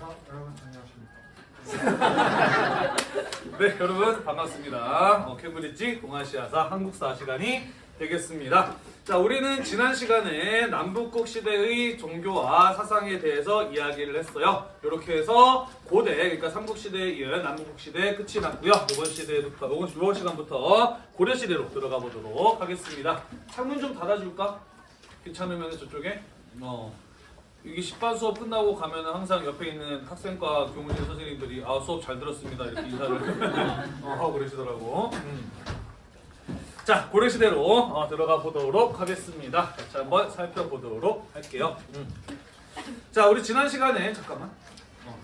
아, 여러분 안녕하십니까. 네 여러분 반갑습니다. 어, 캠브리지 동아시아사 한국사 시간이 되겠습니다. 자 우리는 지난 시간에 남북국 시대의 종교와 사상에 대해서 이야기를 했어요. 이렇게 해서 고대 그러니까 삼국시대에 이은 남북국 시대 끝이 났고요. 이번 시대부터 이번, 시간부터 고려 시대로 들어가 보도록 하겠습니다. 창문 좀 닫아줄까? 괜찮으면 저쪽에 어. 이게 10반 수업 끝나고 가면은 항상 옆에 있는 학생과 교무실 선생님들이 아 수업 잘 들었습니다 이렇게 인사를 어, 하고 그러시더라고. 음. 자 고려시대로 어, 들어가 보도록 하겠습니다. 자 한번 살펴보도록 할게요. 음. 자 우리 지난 시간에 잠깐만. 어.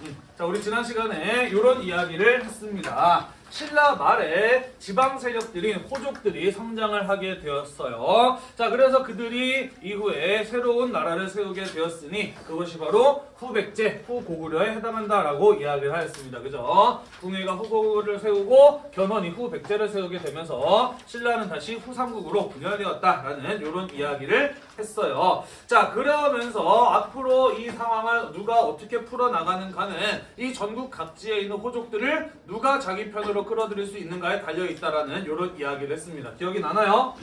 음. 자 우리 지난 시간에 이런 이야기를 했습니다. 신라 말에 지방 세력들인 호족들이 성장을 하게 되었어요. 자, 그래서 그들이 이후에 새로운 나라를 세우게 되었으니 그것이 바로 후백제, 후고구려에 해당한다라고 이야기를 하였습니다. 그죠? 궁예가 후고구려를 세우고 견훤이 후백제를 세우게 되면서 신라는 다시 후삼국으로 분열되었다라는 이런 이야기를 했어요. 자, 그러면서 앞으로 이 상황을 누가 어떻게 풀어나가는가는 이 전국 각지에 있는 호족들을 누가 자기 편으로 끌어들일 수 있는가에 달려있다라는 이런 이야기를 했습니다. 기억이 나나요?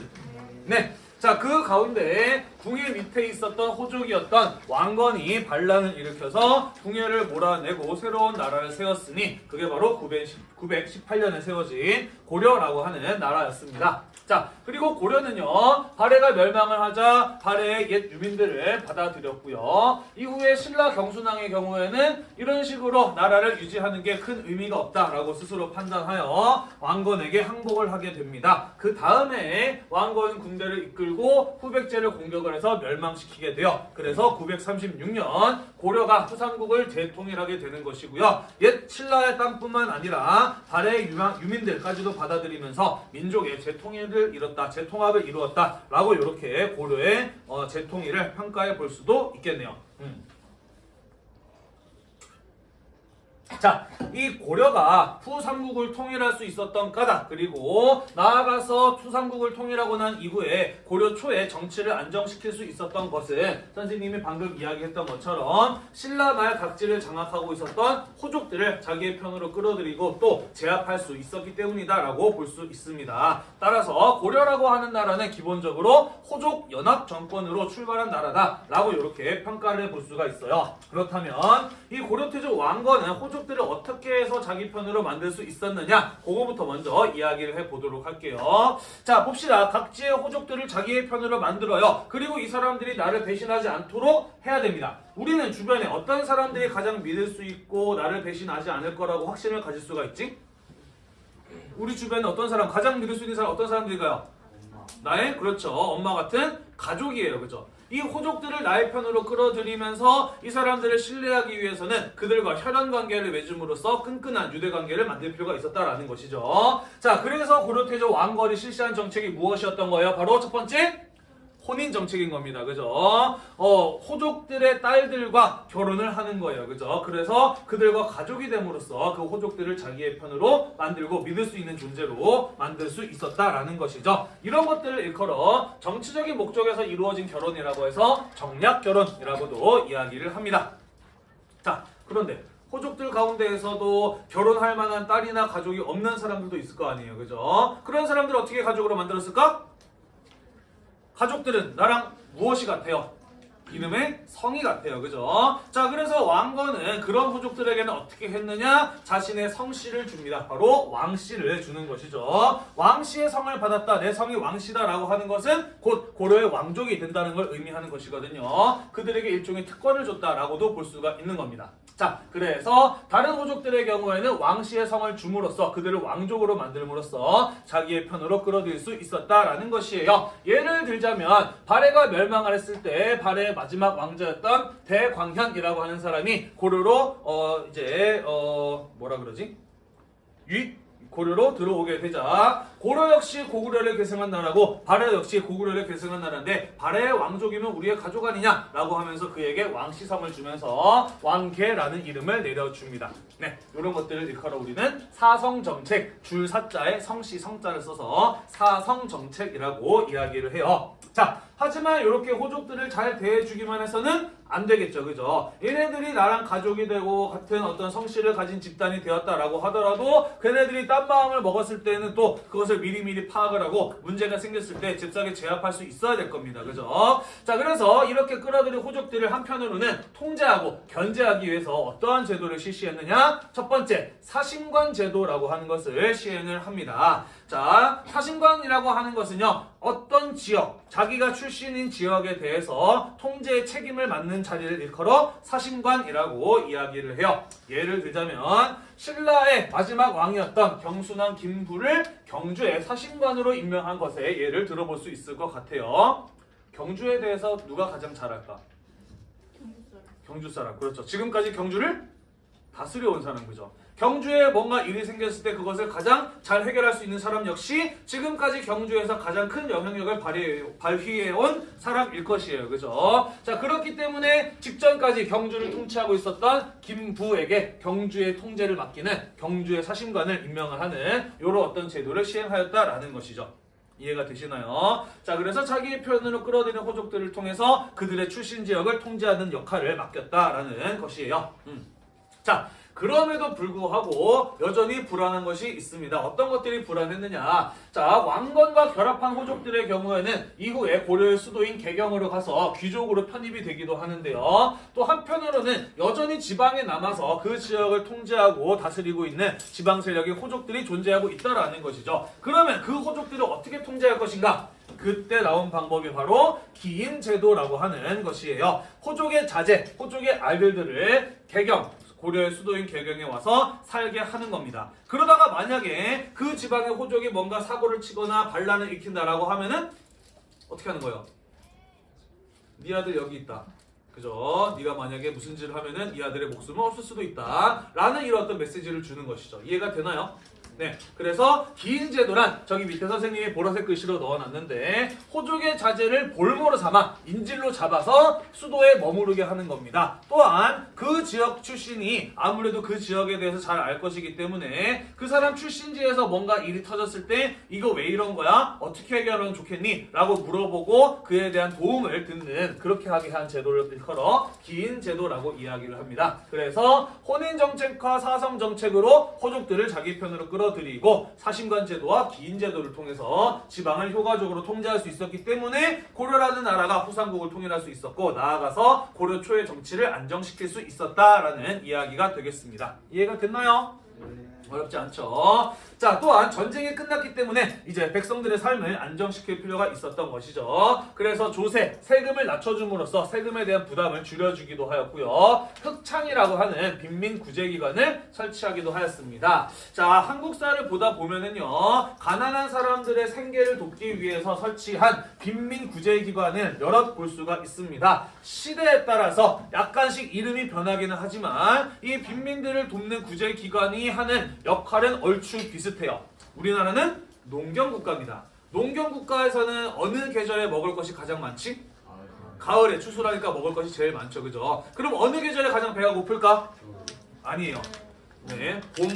네. 자, 그 가운데 궁예 밑에 있었던 호족이었던 왕건이 반란을 일으켜서 궁예를 몰아내고 새로운 나라를 세웠으니 그게 바로 910, 918년에 세워진 고려라고 하는 나라였습니다. 자, 그리고 고려는요, 발해가 멸망을 하자 발해의 옛 유민들을 받아들였고요. 이후에 신라 경순왕의 경우에는 이런 식으로 나라를 유지하는 게 큰 의미가 없다라고 스스로 판단하여 왕건에게 항복을 하게 됩니다. 그 다음에 왕건 군대를 이끌고 후백제를 공격을 해서 멸망시키게 돼요. 그래서 936년 고려가 후삼국을 재통일하게 되는 것이고요. 옛 신라의 땅뿐만 아니라 발해의 유민들까지도 받아들이면서 민족의 재통일 을 이뤘다, 재통합을 이루었다라고 이렇게 고려의 어, 재통일을 평가해 볼 수도 있겠네요. 음. 자, 이 고려가 후삼국을 통일할 수 있었던 까닭 그리고 나아가서 후삼국을 통일하고 난 이후에 고려 초에 정치를 안정시킬 수 있었던 것은 선생님이 방금 이야기했던 것처럼 신라 말 각지를 장악하고 있었던 호족들을 자기의 편으로 끌어들이고 또 제압할 수 있었기 때문이다라고 볼 수 있습니다. 따라서 고려라고 하는 나라는 기본적으로 호족 연합 정권으로 출발한 나라다라고 이렇게 평가를 해볼 수가 있어요. 그렇다면 이 고려태조 왕건은 호족들을 어떻게 해서 자기 편으로 만들 수 있었느냐 그거부터 먼저 이야기를 해보도록 할게요. 자 봅시다. 각지의 호족들을 자기의 편으로 만들어요. 그리고 이 사람들이 나를 배신하지 않도록 해야 됩니다. 우리는 주변에 어떤 사람들이 가장 믿을 수 있고 나를 배신하지 않을 거라고 확신을 가질 수가 있지? 우리 주변에 어떤 사람 가장 믿을 수 있는 사람 어떤 사람들일까요? 나의 그렇죠 엄마 같은 가족이에요 그죠 이 호족들을 나의 편으로 끌어들이면서 이 사람들을 신뢰하기 위해서는 그들과 혈연 관계를 맺음으로써 끈끈한 유대 관계를 만들 필요가 있었다라는 것이죠. 자 그래서 고려태조 왕건이 실시한 정책이 무엇이었던 거예요? 바로 첫 번째 혼인 정책인 겁니다. 그죠? 어, 호족들의 딸들과 결혼을 하는 거예요. 그죠? 그래서 그들과 가족이 됨으로써 그 호족들을 자기의 편으로 만들고 믿을 수 있는 존재로 만들 수 있었다라는 것이죠. 이런 것들을 일컬어 정치적인 목적에서 이루어진 결혼이라고 해서 정략 결혼이라고도 이야기를 합니다. 자, 그런데 호족들 가운데에서도 결혼할 만한 딸이나 가족이 없는 사람들도 있을 거 아니에요. 그죠? 그런 사람들 어떻게 가족으로 만들었을까? 가족들은 나랑 무엇이 같아요? 이름의 성이 같아요. 그죠? 자, 그래서 왕건은 그런 호족들에게는 어떻게 했느냐? 자신의 성씨를 줍니다. 바로 왕씨를 주는 것이죠. 왕씨의 성을 받았다. 내 성이 왕씨다라고 하는 것은 곧 고려의 왕족이 된다는 걸 의미하는 것이거든요. 그들에게 일종의 특권을 줬다라고도 볼 수가 있는 겁니다. 자, 그래서 다른 호족들의 경우에는 왕씨의 성을 줌으로써 그들을 왕족으로 만들므로써 자기의 편으로 끌어들일 수 있었다라는 것이에요. 예를 들자면 발해가 멸망을 했을 때 마지막 왕자였던 대광현이라고 하는 사람이 고려로 어 이제 어 뭐라 그러지? 유 고려로 들어오게 되자 고려 역시 고구려를 계승한 나라고 발해 역시 고구려를 계승한 나라인데 발해의 왕족이면 우리의 가족 아니냐 라고 하면서 그에게 왕시성을 주면서 왕계라는 이름을 내려줍니다. 네, 이런 것들을 일컬어 우리는 사성정책 줄 사자에 성씨 성자를 써서 사성정책이라고 이야기를 해요. 자, 하지만 이렇게 호족들을 잘 대해주기만 해서는 안 되겠죠, 그죠? 얘네들이 나랑 가족이 되고 같은 어떤 성씨를 가진 집단이 되었다라고 하더라도 걔네들이 딴 마음을 먹었을 때는 또 그것을 미리미리 파악을 하고 문제가 생겼을 때 잽싸게 제압할 수 있어야 될 겁니다, 그죠? 자, 그래서 이렇게 끌어들인 호족들을 한편으로는 통제하고 견제하기 위해서 어떠한 제도를 실시했느냐? 첫 번째, 사신관 제도라고 하는 것을 시행을 합니다. 자, 사신관이라고 하는 것은요, 어떤 지역, 자기가 출신인 지역에 대해서 통제의 책임을 맡는 자리를 일컬어 사신관이라고 이야기를 해요. 예를 들자면, 신라의 마지막 왕이었던 경순왕 김부를 경주의 사신관으로 임명한 것에 예를 들어볼 수 있을 것 같아요. 경주에 대해서 누가 가장 잘 알까? 경주 사람. 그렇죠. 지금까지 경주를 다스려 온 사람 그죠. 경주에 뭔가 일이 생겼을 때 그것을 가장 잘 해결할 수 있는 사람 역시 지금까지 경주에서 가장 큰 영향력을 발휘해, 온 사람일 것이에요. 그죠? 자, 그렇기 때문에 직전까지 경주를 통치하고 있었던 김부에게 경주의 통제를 맡기는 경주의 사신관을 임명을 하는 이런 어떤 제도를 시행하였다라는 것이죠. 이해가 되시나요? 자, 그래서 자기의 표현으로 끌어들이는 호족들을 통해서 그들의 출신 지역을 통제하는 역할을 맡겼다라는 것이에요. 음. 자, 그럼에도 불구하고 여전히 불안한 것이 있습니다. 어떤 것들이 불안했느냐? 자, 왕건과 결합한 호족들의 경우에는 이후에 고려의 수도인 개경으로 가서 귀족으로 편입이 되기도 하는데요. 또 한편으로는 여전히 지방에 남아서 그 지역을 통제하고 다스리고 있는 지방 세력의 호족들이 존재하고 있다라는 것이죠. 그러면 그 호족들을 어떻게 통제할 것인가? 그때 나온 방법이 바로 기인 제도라고 하는 것이에요. 호족의 자제, 호족의 아들들을 개경, 고려의 수도인 개경에 와서 살게 하는 겁니다. 그러다가 만약에 그 지방의 호족이 뭔가 사고를 치거나 반란을 일으킨다라고 하면은 어떻게 하는 거예요? 네 아들 여기 있다. 그죠? 네가 만약에 무슨 짓을 하면은 이 아들의 목숨은 없을 수도 있다. 라는 이런 어떤 메시지를 주는 것이죠. 이해가 되나요? 네, 그래서 긴 제도란 저기 밑에 선생님이 보라색 글씨로 넣어놨는데 호족의 자제를 볼모로 삼아 인질로 잡아서 수도에 머무르게 하는 겁니다. 또한 그 지역 출신이 아무래도 그 지역에 대해서 잘 알 것이기 때문에 그 사람 출신지에서 뭔가 일이 터졌을 때 이거 왜 이런 거야? 어떻게 해결하면 좋겠니? 라고 물어보고 그에 대한 도움을 듣는 그렇게 하게 한 제도를 일컬어 긴 제도라고 이야기를 합니다. 그래서 혼인 정책과 사성 정책으로 호족들을 자기 편으로 끌어 끌어들이고 사신관 제도와 기인 제도를 통해서 지방을 효과적으로 통제할 수 있었기 때문에 고려라는 나라가 후삼국을 통일할 수 있었고 나아가서 고려 초의 정치를 안정시킬 수 있었다라는 이야기가 되겠습니다. 이해가 됐나요? 어렵지 않죠. 자, 또한 전쟁이 끝났기 때문에 이제 백성들의 삶을 안정시킬 필요가 있었던 것이죠. 그래서 조세, 세금을 낮춰줌으로써 세금에 대한 부담을 줄여주기도 하였고요. 흑창이라고 하는 빈민 구제기관을 설치하기도 하였습니다. 자, 한국사를 보다 보면은요, 가난한 사람들의 생계를 돕기 위해서 설치한 빈민 구제기관을 여럿 볼 수가 있습니다. 시대에 따라서 약간씩 이름이 변하기는 하지만 이 빈민들을 돕는 구제기관이 하는 역할은 얼추 비슷 해요. 우리나라는 농경국가입니다. 농경국가에서는 어느 계절에 먹을 것이 가장 많지? 가을에 추수라니까 먹을 것이 제일 많죠. 그죠? 그럼 어느 계절에 가장 배가 고플까? 아니에요. 네, 봄.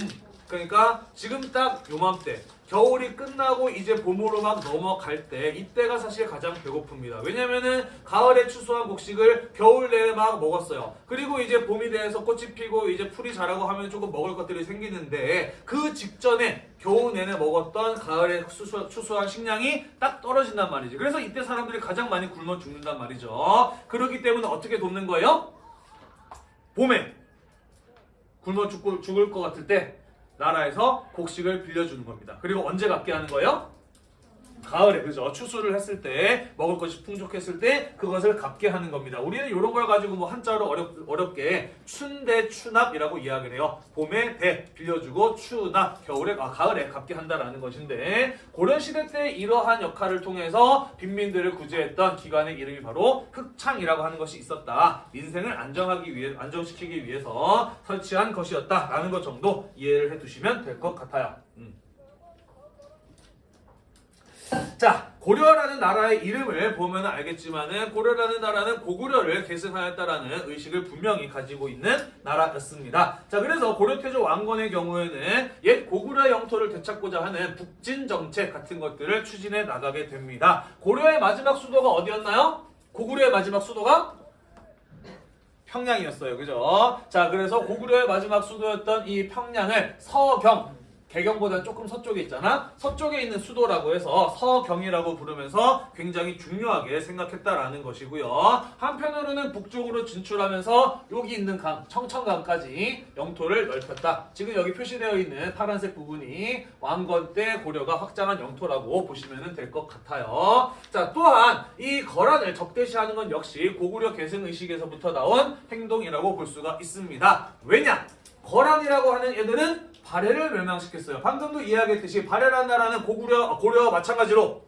그러니까 지금 딱 요맘때 겨울이 끝나고 이제 봄으로 막 넘어갈 때 이때가 사실 가장 배고픕니다. 왜냐면은 가을에 추수한 곡식을 겨울 내에 막 먹었어요. 그리고 이제 봄이 돼서 꽃이 피고 이제 풀이 자라고 하면 조금 먹을 것들이 생기는데 그 직전에 겨우 내내 먹었던 가을에 추수, 추수한 식량이 딱 떨어진단 말이지. 그래서 이때 사람들이 가장 많이 굶어 죽는단 말이죠. 그렇기 때문에 어떻게 돕는 거예요? 봄에 굶어 죽고, 죽을 것 같을 때 나라에서 곡식을 빌려주는 겁니다. 그리고 언제 갚게 하는 거예요? 가을에 그죠 추수를 했을 때 먹을 것이 풍족했을 때 그것을 갚게 하는 겁니다. 우리는 이런 걸 가지고 뭐 한자로 어렵, 어렵게 춘대 추납이라고 이야기를 해요. 봄에 대 빌려주고 추납 겨울에 아 가을에 갚게 한다라는 것인데 고려 시대 때 이러한 역할을 통해서 빈민들을 구제했던 기관의 이름이 바로 흑창이라고 하는 것이 있었다. 인생을 안정하기 위해 안정시키기 위해서 설치한 것이었다라는 것 정도 이해를 해두시면 될 것 같아요. 음. 자, 고려라는 나라의 이름을 보면 알겠지만은 고려라는 나라는 고구려를 계승하였다라는 의식을 분명히 가지고 있는 나라였습니다. 자, 그래서 고려태조 왕건의 경우에는 옛 고구려 영토를 되찾고자 하는 북진 정책 같은 것들을 추진해 나가게 됩니다. 고려의 마지막 수도가 어디였나요? 고구려의 마지막 수도가 평양이었어요. 그죠? 자, 그래서 고구려의 마지막 수도였던 이 평양을 서경, 개경보다 조금 서쪽에 있잖아. 서쪽에 있는 수도라고 해서 서경이라고 부르면서 굉장히 중요하게 생각했다라는 것이고요. 한편으로는 북쪽으로 진출하면서 여기 있는 강, 청천강까지 영토를 넓혔다. 지금 여기 표시되어 있는 파란색 부분이 왕건 때 고려가 확장한 영토라고 보시면 될 것 같아요. 자, 또한 이 거란을 적대시하는 건 역시 고구려 계승 의식에서부터 나온 행동이라고 볼 수가 있습니다. 왜냐? 거란이라고 하는 애들은 발해를 멸망시켰어요. 방금도 이야기했듯이 발해라는 나라는 고구려, 고려와 마찬가지로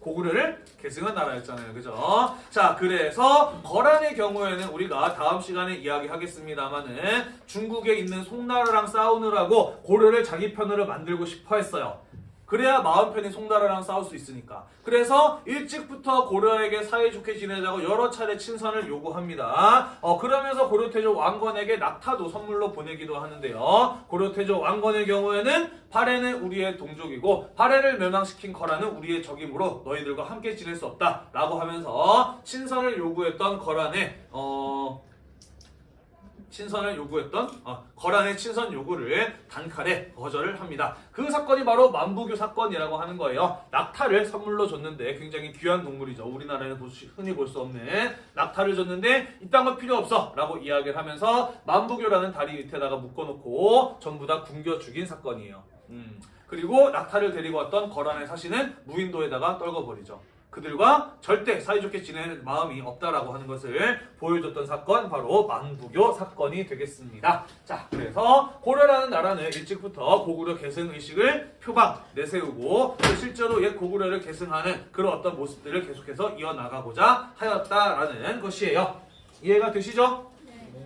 고구려를 계승한 나라였잖아요. 그죠? 자, 그래서 거란의 경우에는 우리가 다음 시간에 이야기하겠습니다만은 중국에 있는 송나라랑 싸우느라고 고려를 자기 편으로 만들고 싶어 했어요. 그래야 마음 편히 송나라랑 싸울 수 있으니까. 그래서 일찍부터 고려에게 사이좋게 지내자고 여러 차례 친선을 요구합니다. 어, 그러면서 고려태조 왕건에게 낙타도 선물로 보내기도 하는데요. 고려태조 왕건의 경우에는 발해는 우리의 동족이고 발해를 멸망시킨 거란은 우리의 적이므로 너희들과 함께 지낼 수 없다. 라고 하면서 친선을 요구했던 거란의 어... 친선을 요구했던 어, 거란의 친선 요구를 단칼에 거절을 합니다. 그 사건이 바로 만부교 사건이라고 하는 거예요. 낙타를 선물로 줬는데 굉장히 귀한 동물이죠. 우리나라에는 흔히 볼 수 없는 낙타를 줬는데 이딴 건 필요 없어 라고 이야기를 하면서 만부교라는 다리 밑에다가 묶어놓고 전부 다 굶겨 죽인 사건이에요. 음. 그리고 낙타를 데리고 왔던 거란의 사신은 무인도에다가 떨궈버리죠. 그들과 절대 사이좋게 지낼 마음이 없다라고 하는 것을 보여줬던 사건 바로 만부교 사건이 되겠습니다. 자, 그래서 고려라는 나라는 일찍부터 고구려 계승 의식을 표방 내세우고 또 실제로 옛 고구려를 계승하는 그런 어떤 모습들을 계속해서 이어나가고자 하였다라는 것이에요. 이해가 되시죠?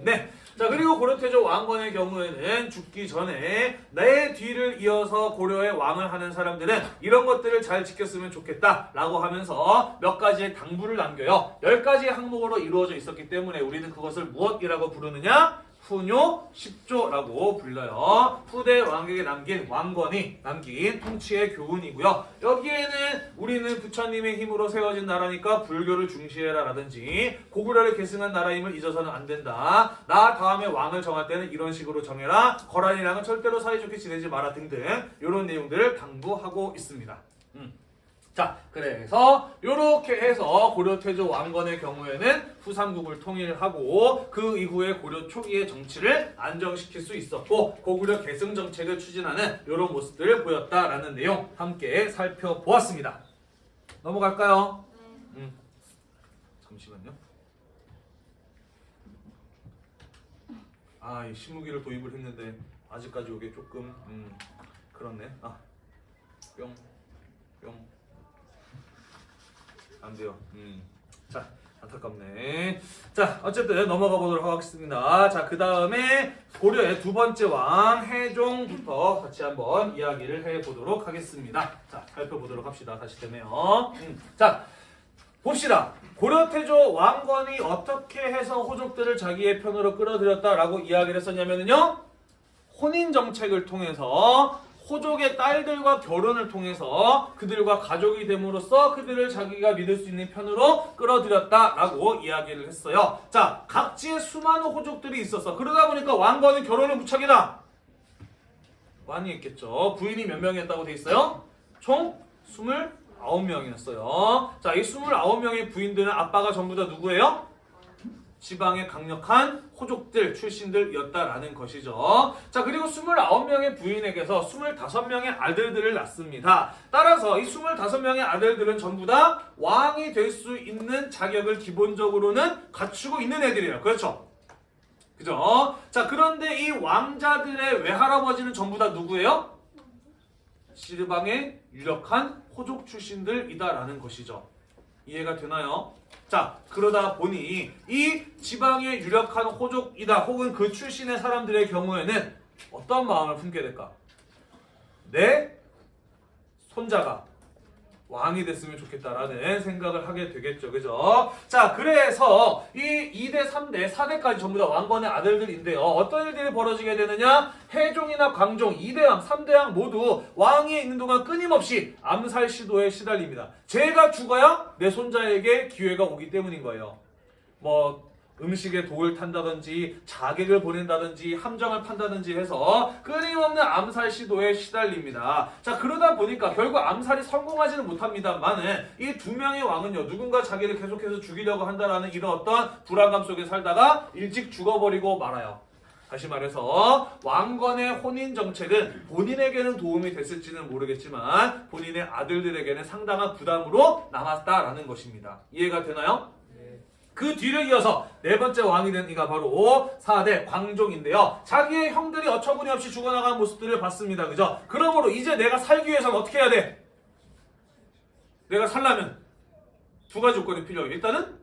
네. 자 그리고 고려태조 왕건의 경우에는 죽기 전에 내 뒤를 이어서 고려의 왕을 하는 사람들은 이런 것들을 잘 지켰으면 좋겠다 라고 하면서 몇 가지의 당부를 남겨요. 열 가지의 항목으로 이루어져 있었기 때문에 우리는 그것을 무엇이라고 부르느냐? 후뇨 10조라고 불려요. 후대 왕에게 남긴 왕건이 남긴 통치의 교훈이고요. 여기에는 우리는 부처님의 힘으로 세워진 나라니까 불교를 중시해라 라든지 고구려를 계승한 나라임을 잊어서는 안 된다. 나 다음에 왕을 정할 때는 이런 식으로 정해라. 거란이랑은 절대로 사이좋게 지내지 마라 등등 이런 내용들을 당부하고 있습니다. 음. 자, 그래서 이렇게 해서 고려 태조 왕건의 경우에는 후삼국을 통일하고 그 이후에 고려 초기의 정치를 안정시킬 수 있었고 고구려 계승 정책을 추진하는 이런 모습들을 보였다라는 내용 함께 살펴보았습니다. 넘어갈까요? 음. 잠시만요. 아, 이 신무기를 도입을 했는데 아직까지 이게 조금 음, 그렇네. 아, 뿅, 뿅. 안 돼요. 음. 자, 안타깝네. 자, 어쨌든 넘어가 보도록 하겠습니다. 자, 그 다음에 고려의 두 번째 왕 해종부터 같이 한번 이야기를 해보도록 하겠습니다. 자, 살펴보도록 합시다. 다시 되네요. 음. 자, 봅시다. 고려태조 왕건이 어떻게 해서 호족들을 자기의 편으로 끌어들였다라고 이야기를 했었냐면요. 혼인 정책을 통해서 호족의 딸들과 결혼을 통해서 그들과 가족이 됨으로써 그들을 자기가 믿을 수 있는 편으로 끌어들였다라고 이야기를 했어요. 자, 각지에 수많은 호족들이 있어서 그러다 보니까 왕건은 결혼을 무척이나 많이 했겠죠. 부인이 몇 명이었다고 돼 있어요? 총 29명이었어요. 자, 이 29명의 부인들은 아빠가 전부 다 누구예요? 지방의 강력한 호족들 출신들이었다라는 것이죠. 자, 그리고 29명의 부인에게서 25명의 아들들을 낳습니다. 따라서 이 25명의 아들들은 전부 다 왕이 될 수 있는 자격을 기본적으로는 갖추고 있는 애들이에요. 그렇죠? 그죠? 자, 그런데 이 왕자들의 외할아버지는 전부 다 누구예요? 시르방의 유력한 호족 출신들이다라는 것이죠. 이해가 되나요? 자, 그러다 보니 이 지방의 유력한 호족이다 혹은 그 출신의 사람들의 경우에는 어떤 마음을 품게 될까? 내 손자가 왕이 됐으면 좋겠다라는 생각을 하게 되겠죠. 그죠? 자, 그래서 이 2대, 3대, 4대까지 전부 다 왕건의 아들들인데요. 어떤 일들이 벌어지게 되느냐? 해종이나 광종, 2대왕, 3대왕 모두 왕위에 있는 동안 끊임없이 암살 시도에 시달립니다. 제가 죽어야 내 손자에게 기회가 오기 때문인 거예요. 뭐 음식에 독을 탄다든지 자객을 보낸다든지 함정을 판다든지 해서 끊임없는 암살 시도에 시달립니다. 자 그러다 보니까 결국 암살이 성공하지는 못합니다만은 이 두 명의 왕은요 누군가 자기를 계속해서 죽이려고 한다라는 이런 어떤 불안감 속에 살다가 일찍 죽어버리고 말아요. 다시 말해서 왕건의 혼인 정책은 본인에게는 도움이 됐을지는 모르겠지만 본인의 아들들에게는 상당한 부담으로 남았다라는 것입니다. 이해가 되나요? 그 뒤를 이어서 네 번째 왕이 된 이가 바로 4대 광종인데요. 자기의 형들이 어처구니 없이 죽어나가는 모습들을 봤습니다. 그죠? 그러므로 이제 내가 살기 위해서는 어떻게 해야 돼? 내가 살려면 두 가지 조건이 필요해요. 일단은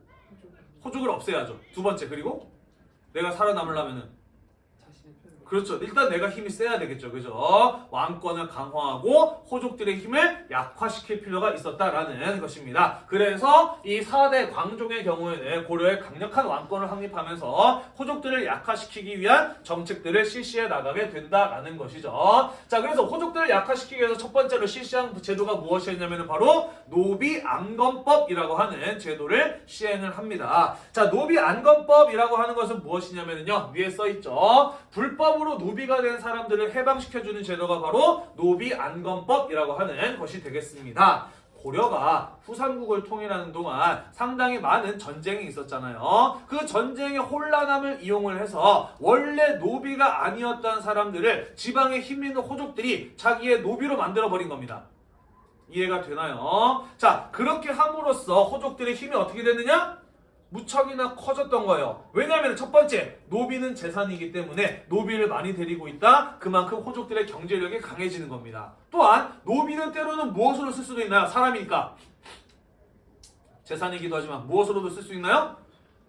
호족을 없애야죠. 두 번째 그리고 내가 살아남으려면은 그렇죠. 일단 내가 힘이 세야 되겠죠. 그죠? 왕권을 강화하고 호족들의 힘을 약화시킬 필요가 있었다라는 것입니다. 그래서 이 4대 광종의 경우에는 고려에 강력한 왕권을 확립하면서 호족들을 약화시키기 위한 정책들을 실시해 나가게 된다라는 것이죠. 자, 그래서 호족들을 약화시키기 위해서 첫 번째로 실시한 제도가 무엇이었냐면 바로 노비안건법이라고 하는 제도를 시행을 합니다. 자, 노비안건법이라고 하는 것은 무엇이냐면요. 위에 써 있죠. 불법 으로 노비가 된 사람들을 해방시켜주는 제도가 바로 노비안건법이라고 하는 것이 되겠습니다. 고려가 후삼국을 통일하는 동안 상당히 많은 전쟁이 있었잖아요. 그 전쟁의 혼란함을 이용을 해서 원래 노비가 아니었던 사람들을 지방에 힘 있는 호족들이 자기의 노비로 만들어 버린 겁니다. 이해가 되나요? 자, 그렇게 함으로써 호족들의 힘이 어떻게 되느냐? 무척이나 커졌던 거예요. 왜냐하면 첫 번째, 노비는 재산이기 때문에 노비를 많이 데리고 있다. 그만큼 호족들의 경제력이 강해지는 겁니다. 또한 노비는 때로는 무엇으로 쓸 수도 있나요? 사람이니까. 재산이기도 하지만 무엇으로도 쓸 수 있나요?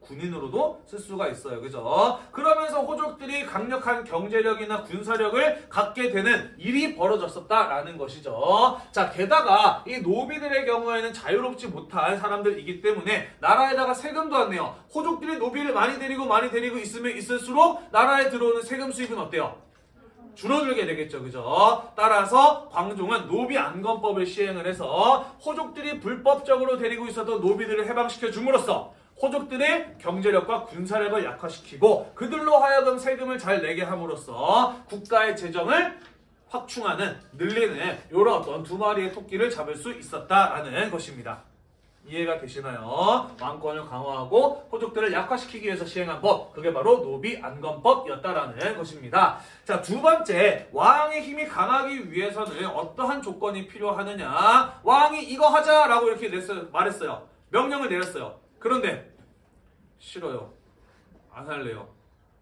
군인으로도 쓸 수가 있어요. 그죠? 그러면서 호족들이 강력한 경제력이나 군사력을 갖게 되는 일이 벌어졌었다라는 것이죠. 자, 게다가 이 노비들의 경우에는 자유롭지 못한 사람들이기 때문에 나라에다가 세금도 안 내요. 호족들이 노비를 많이 데리고 많이 데리고 있으면 있을수록 나라에 들어오는 세금 수입은 어때요? 줄어들게 되겠죠. 그죠? 따라서 광종은 노비 안건법을 시행을 해서 호족들이 불법적으로 데리고 있었던 노비들을 해방시켜 줌으로써 호족들의 경제력과 군사력을 약화시키고 그들로 하여금 세금을 잘 내게 함으로써 국가의 재정을 확충하는 늘리는 이런 어떤 두 마리의 토끼를 잡을 수 있었다라는 것입니다. 이해가 되시나요? 왕권을 강화하고 호족들을 약화시키기 위해서 시행한 법 그게 바로 노비 안건법이었다라는 것입니다. 자, 두 번째 왕의 힘이 강하기 위해서는 어떠한 조건이 필요하느냐? 왕이 이거 하자라고 이렇게 말했어요. 명령을 내렸어요. 그런데 싫어요. 안 할래요.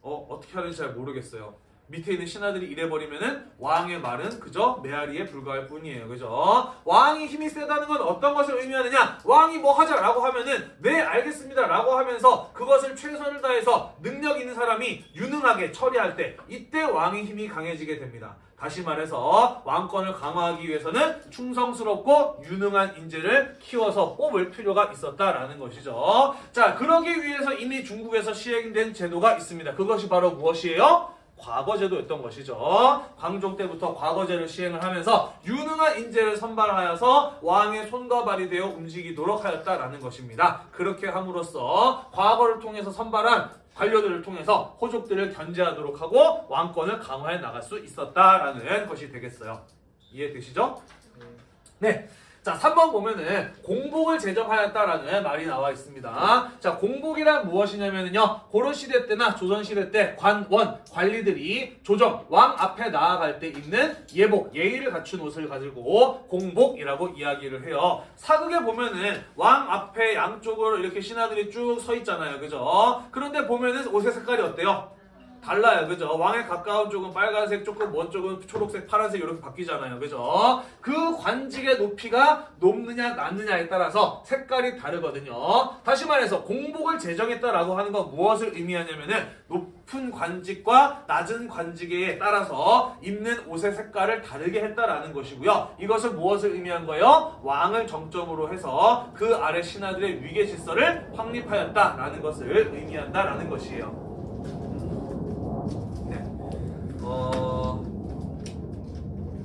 어, 어떻게 하는지 잘 모르겠어요. 밑에 있는 신하들이 이래버리면은 왕의 말은 그저 메아리에 불과할 뿐이에요. 그죠? 왕이 힘이 세다는 건 어떤 것을 의미하느냐? 왕이 뭐 하자라고 하면은 네 알겠습니다 라고 하면서 그것을 최선을 다해서 능력 있는 사람이 유능하게 처리할 때 이때 왕의 힘이 강해지게 됩니다. 다시 말해서 왕권을 강화하기 위해서는 충성스럽고 유능한 인재를 키워서 뽑을 필요가 있었다라는 것이죠. 자, 그러기 위해서 이미 중국에서 시행된 제도가 있습니다. 그것이 바로 무엇이에요? 과거제도였던 것이죠. 광종 때부터 과거제를 시행을 하면서 유능한 인재를 선발하여서 왕의 손과 발이 되어 움직이도록 하였다라는 것입니다. 그렇게 함으로써 과거를 통해서 선발한 관료들을 통해서 호족들을 견제하도록 하고 왕권을 강화해 나갈 수 있었다라는 것이 되겠어요. 이해되시죠? 네. 자, 3번 보면은 공복을 제정하였다라는 말이 나와 있습니다. 자, 공복이란 무엇이냐면요. 고려시대 때나 조선시대 때 관원, 관리들이 조정, 왕 앞에 나아갈 때 입는 예복, 예의를 갖춘 옷을 가지고 공복이라고 이야기를 해요. 사극에 보면은 왕 앞에 양쪽으로 이렇게 신하들이 쭉 서 있잖아요. 그죠? 그런데 보면은 옷의 색깔이 어때요? 달라요. 그죠? 왕에 가까운 쪽은 빨간색, 조금 먼 쪽은 초록색, 파란색 이렇게 바뀌잖아요. 그죠? 그 관직의 높이가 높느냐 낮느냐에 따라서 색깔이 다르거든요. 다시 말해서 공복을 제정했다라고 하는 건 무엇을 의미하냐면은 높 높은 관직과 낮은 관직에 따라서 입는 옷의 색깔을 다르게 했다라는 것이고요. 이것은 무엇을 의미한 거예요? 왕을 정점으로 해서 그 아래 신하들의 위계 질서를 확립하였다라는 것을 의미한다라는 것이에요. 네. 어,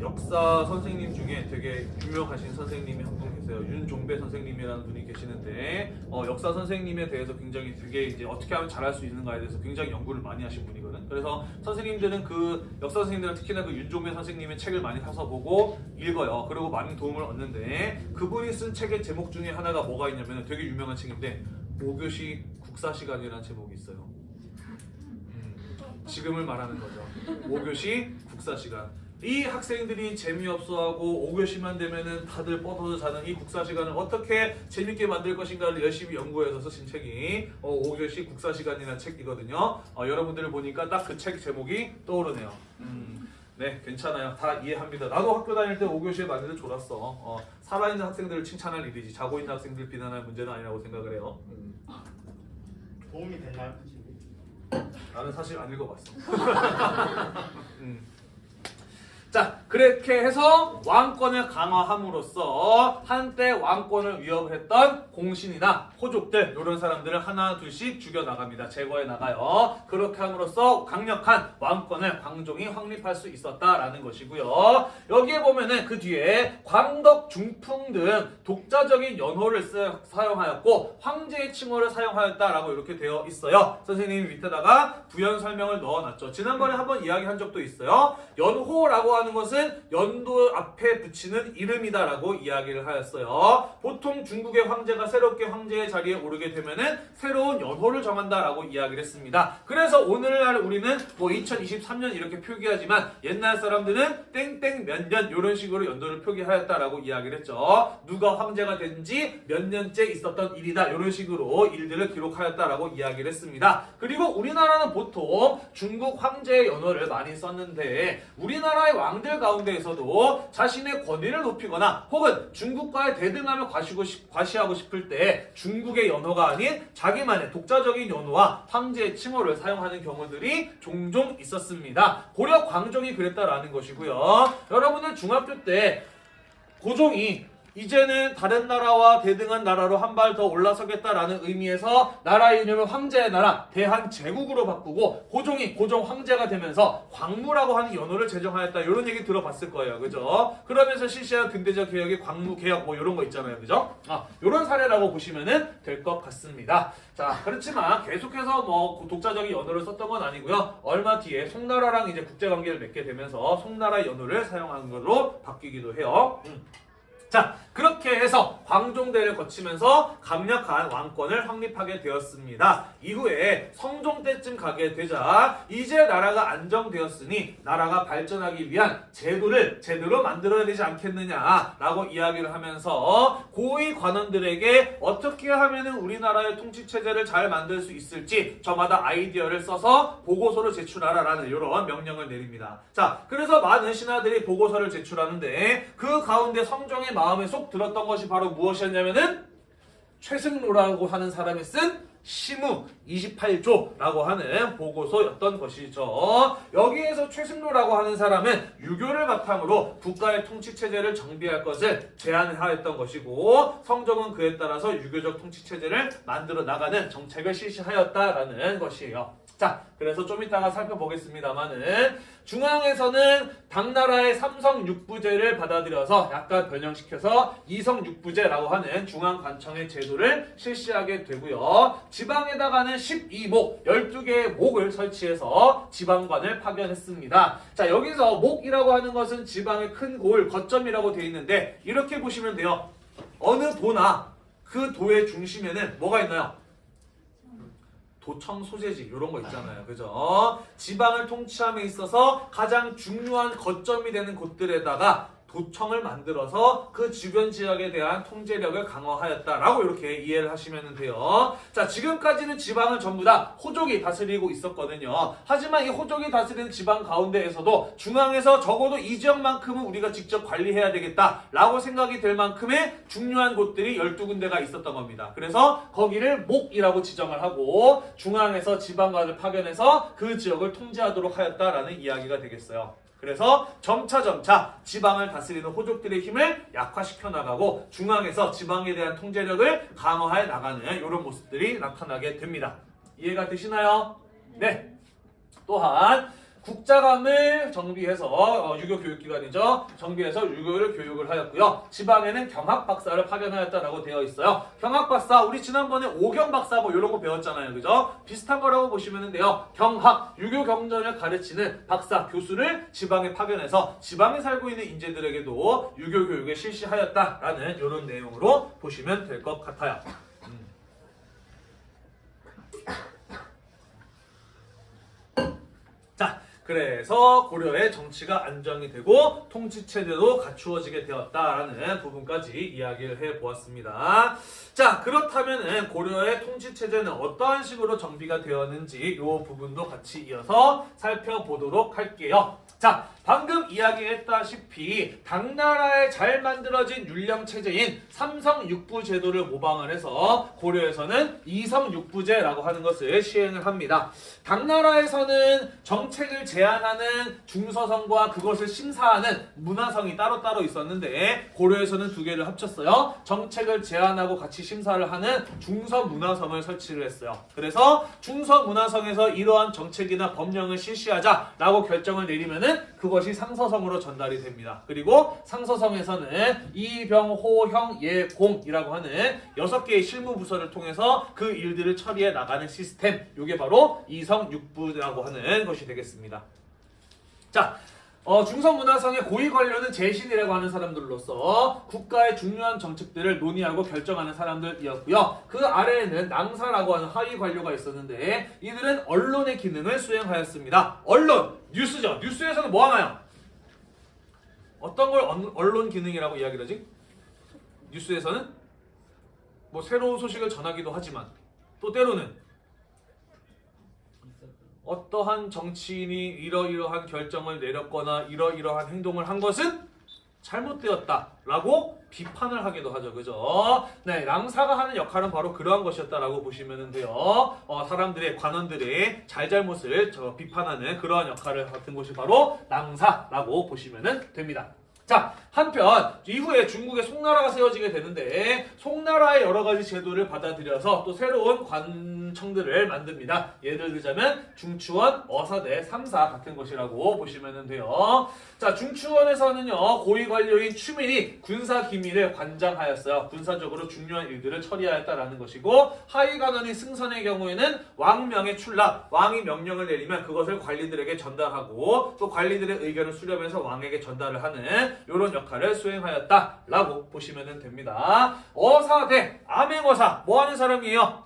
역사 선생님 중에 되게 유명하신 선생님이 한 분 계세요. 윤종배 선생님이라는 분이 계시는데 어, 역사 선생님에 대해서 굉장히 되게 이제 어떻게 하면 잘할 수 있는가에 대해서 굉장히 연구를 많이 하신 분이거든. 그래서 선생님들은 그 역사 선생님들은 특히나 그 윤종배 선생님의 책을 많이 사서 보고 읽어요. 그리고 많은 도움을 얻는데 그분이 쓴 책의 제목 중에 하나가 뭐가 있냐면 되게 유명한 책인데 모교시 국사 시간이라는 제목이 있어요. 음, 지금을 말하는 거죠. 5교시 국사 시간. 이 학생들이 재미없어하고 5교시만 되면은 다들 뻗어서 자는 이 국사 시간을 어떻게 재밌게 만들 것인가를 열심히 연구해서 쓰신 책이 어, 5교시 국사 시간이라는 책이거든요. 어, 여러분들을 보니까 딱 그 책 제목이 떠오르네요. 음, 네, 괜찮아요. 다 이해합니다. 나도 학교 다닐 때 5교시에 많이들 졸았어. 어, 살아있는 학생들을 칭찬할 일이지. 자고 있는 학생들 비난할 문제는 아니라고 생각을 해요. 음. 도움이 됐나요? 나는 사실 안 읽어봤어. 음. 자, 그렇게 해서 왕권을 강화함으로써 한때 왕권을 위협했던 공신이나 호족들 이런 사람들을 하나 둘씩 죽여 나갑니다. 제거해 나가요. 그렇게 함으로써 강력한 왕권을 광종이 확립할 수 있었다라는 것이고요. 여기에 보면은 그 뒤에 광덕, 중풍 등 독자적인 연호를 쓰- 사용하였고 황제의 칭호를 사용하였다라고 이렇게 되어 있어요. 선생님이 밑에다가 부연 설명을 넣어놨죠. 지난번에 한번 이야기한 적도 있어요. 연호라고 하는 것은 연도 앞에 붙이는 이름이다라고 이야기를 하였어요. 보통 중국의 황제가 새롭게 황제의 자리에 오르게 되면은 새로운 연호를 정한다라고 이야기를 했습니다. 그래서 오늘날 우리는 뭐 2023년 이렇게 표기하지만 옛날 사람들은 땡땡 몇 년 이런 식으로 연도를 표기하였다라고 이야기를 했죠. 누가 황제가 된지 몇 년째 있었던 일이다 이런 식으로 일들을 기록하였다라고 이야기를 했습니다. 그리고 우리나라는 보통 중국 황제의 연호를 많이 썼는데 우리나라의 왕들 가운데에서도 자신의 권위를 높이거나 혹은 중국과의 대등함을 과시고 싶- 과시하고 싶을 때 중국의 연호가 아닌 자기만의 독자적인 연호와 황제의 칭호를 사용하는 경우들이 종종 있었습니다. 고려 광종이 그랬다라는 것이고요. 여러분은 중학교 때 고종이 이제는 다른 나라와 대등한 나라로 한 발 더 올라서겠다라는 의미에서 나라의 이름을 황제의 나라 대한제국으로 바꾸고 고종이 고종 황제가 되면서 광무라고 하는 연호를 제정하였다. 이런 얘기 들어봤을 거예요. 그죠? 그러면서 실시한 근대적 개혁의 광무 개혁 뭐 이런 거 있잖아요. 그죠? 아 이런 사례라고 보시면은 될것 같습니다. 자 그렇지만 계속해서 뭐 독자적인 연호를 썼던 건 아니고요. 얼마 뒤에 송나라랑 이제 국제관계를 맺게 되면서 송나라 연호를 사용한 걸로 바뀌기도 해요. 음. 자, 그렇게 해서 광종대를 거치면서 강력한 왕권을 확립하게 되었습니다. 이후에 성종 때쯤 가게 되자 이제 나라가 안정되었으니 나라가 발전하기 위한 제도를 제대로 만들어야 되지 않겠느냐라고 이야기를 하면서 고위 관원들에게 어떻게 하면은 우리나라의 통치 체제를 잘 만들 수 있을지 저마다 아이디어를 써서 보고서를 제출하라라는 이런 명령을 내립니다. 자, 그래서 많은 신하들이 보고서를 제출하는데 그 가운데 성종의 마음에 쏙 들었던 것이 바로 무엇이었냐면은 최승로라고 하는 사람이 쓴 시무 28조라고 하는 보고서였던 것이죠. 여기에서 최승로라고 하는 사람은 유교를 바탕으로 국가의 통치 체제를 정비할 것을 제안하였던 것이고 성종은 그에 따라서 유교적 통치 체제를 만들어 나가는 정책을 실시하였다라는 것이에요. 자, 그래서 좀 이따가 살펴보겠습니다만은 중앙에서는 당나라의 삼성 육부제를 받아들여서 약간 변형시켜서 이성 육부제라고 하는 중앙 관청의 제도를 실시하게 되고요. 지방에다가는 12목, 12개의 목을 설치해서 지방관을 파견했습니다. 자, 여기서 목이라고 하는 것은 지방의 큰 골, 거점이라고 되어 있는데 이렇게 보시면 돼요. 어느 도나 그 도의 중심에는 뭐가 있나요? 도청 소재지 이런 거 있잖아요. 그죠? 지방을 통치함에 있어서 가장 중요한 거점이 되는 곳들에다가 도청을 만들어서 그 주변 지역에 대한 통제력을 강화하였다라고 이렇게 이해를 하시면 돼요. 자, 지금까지는 지방은 전부 다 호족이 다스리고 있었거든요. 하지만 이 호족이 다스리는 지방 가운데에서도 중앙에서 적어도 이 지역만큼은 우리가 직접 관리해야 되겠다라고 생각이 될 만큼의 중요한 곳들이 12군데가 있었던 겁니다. 그래서 거기를 목이라고 지정을 하고 중앙에서 지방관을 파견해서 그 지역을 통제하도록 하였다라는 이야기가 되겠어요. 그래서 점차 점차 지방을 다스리는 호족들의 힘을 약화시켜 나가고 중앙에서 지방에 대한 통제력을 강화해 나가는 이런 모습들이 나타나게 됩니다. 이해가 되시나요? 네. 또한 국자감을 정비해서 어, 유교 교육기관이죠. 정비해서 유교를 교육을 하였고요. 지방에는 경학 박사를 파견하였다라고 되어 있어요. 경학 박사 우리 지난번에 오경 박사 뭐 이런 거 배웠잖아요. 그죠? 비슷한 거라고 보시면 돼요. 경학 유교 경전을 가르치는 박사 교수를 지방에 파견해서 지방에 살고 있는 인재들에게도 유교 교육을 실시하였다라는 이런 내용으로 보시면 될 것 같아요. 자, 그래서 고려의 정치가 안정이 되고 통치 체제도 갖추어지게 되었다라는 부분까지 이야기를 해 보았습니다. 자, 그렇다면 고려의 통치 체제는 어떠한 식으로 정비가 되었는지 이 부분도 같이 이어서 살펴보도록 할게요. 자, 방금 이야기했다시피 당나라에 잘 만들어진 율령 체제인 삼성육부 제도를 모방을 해서 고려에서는 이성육부제라고 하는 것을 시행을 합니다. 당나라에서는 정책을 제안하는 중서성과 그것을 심사하는 문화성이 따로따로 있었는데 고려에서는 두 개를 합쳤어요. 정책을 제안하고 같이 심사를 하는 중서문화성을 설치를 했어요. 그래서 중서문화성에서 이러한 정책이나 법령을 실시하자라고 결정을 내리면은 그 것이 상서성으로 전달이 됩니다. 그리고 상서성에서는 이병호형예공이라고 하는 여섯 개의 실무 부서를 통해서 그 일들을 처리해 나가는 시스템. 이게 바로 이성육부라고 하는 것이 되겠습니다. 자, 어, 중성문화성의 고위 관료는 재신이라고 하는 사람들로서 국가의 중요한 정책들을 논의하고 결정하는 사람들이었고요. 그 아래에는 낭사라고 하는 하위 관료가 있었는데 이들은 언론의 기능을 수행하였습니다. 언론, 뉴스죠. 뉴스에서는 뭐 하나요? 어떤 걸 언- 언론 기능이라고 이야기를 하지? 뉴스에서는 뭐 새로운 소식을 전하기도 하지만 또 때로는 어떠한 정치인이 이러이러한 결정을 내렸거나 이러이러한 행동을 한 것은 잘못되었다라고 비판을 하기도 하죠. 그죠? 네, 랑사가 하는 역할은 바로 그러한 것이었다라고 보시면 돼요. 어, 사람들의 관원들의 잘잘못을 저 비판하는 그러한 역할을 맡은 것이 바로 랑사라고 보시면 됩니다. 자, 한편 이후에 중국의 송나라가 세워지게 되는데 송나라의 여러 가지 제도를 받아들여서 또 새로운 관청들을 만듭니다. 예를 들자면 중추원, 어사대, 삼사 같은 것이라고 보시면 돼요. 자, 중추원에서는요 고위 관료인 추민이 군사 기밀을 관장하였어요. 군사적으로 중요한 일들을 처리하였다라는 것이고 하위 관원인 승선의 경우에는 왕명의 출납, 왕이 명령을 내리면 그것을 관리들에게 전달하고 또 관리들의 의견을 수렴해서 왕에게 전달을 하는 이런 역할을 수행하였다라고 보시면 됩니다. 어사 대, 암행어사 뭐 하는 사람이에요?